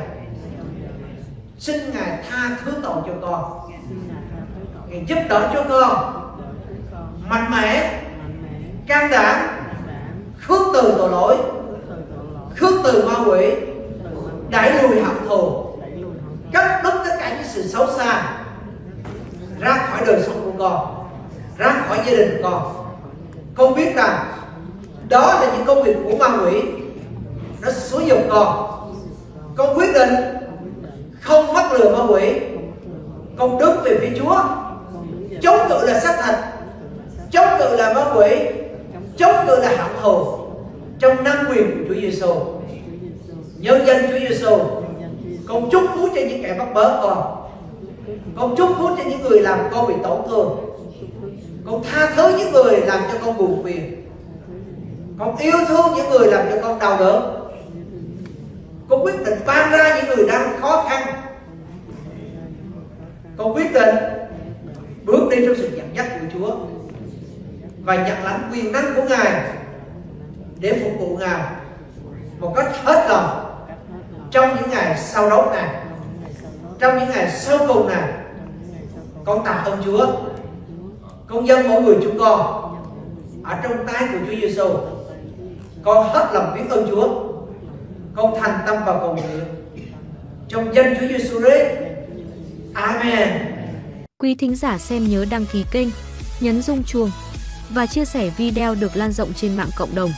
xin ngài tha thứ tội cho con. Ngài giúp đỡ cho con. Mạnh mẽ, can đảm, khước từ tội lỗi, khước từ ma quỷ, đẩy lùi hận thù, cắt đứt tất cả những sự xấu xa, ra khỏi đời sống của con, ra khỏi gia đình của con con biết rằng đó là những công việc của ma quỷ. Nó xúi dục con. Con quyết định không mắc lừa ma quỷ. Con đứng về phía chúa. Chống cự là xác thịt. Chống cự là ma quỷ. Chống cự là hạng thù. Trong năng quyền của Chúa Giêsu nhân danh Chúa Giêsu con chúc phúc cho những kẻ bắt bớ con. Con chúc phúc cho những người làm con bị tổn thương con tha thứ những người làm cho con buồn phiền. Con yêu thương những người làm cho con đau đớn. Con quyết định ban ra những người đang khó khăn. Con quyết định bước đi trong sự dẫn dắt của Chúa và nhận lãnh quyền năng của Ngài để phục vụ Ngài một cách hết lòng trong những ngày sau đó này trong những ngày sau cùng này con tạ ơn Chúa. Công dân mỗi người chúng con ở trong tay của Chúa Giêsu con hết lòng biết ơn Chúa con thành tâm và cầu nguyện trong danh Chúa Giêsu Christ Amen Quý thính giả xem nhớ đăng ký kênh, nhấn rung chuông và chia sẻ video được lan rộng trên mạng cộng đồng.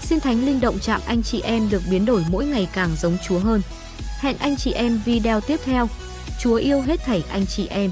Xin Thánh Linh động chạm anh chị em được biến đổi mỗi ngày càng giống Chúa hơn. Hẹn anh chị em video tiếp theo. Chúa yêu hết thảy anh chị em.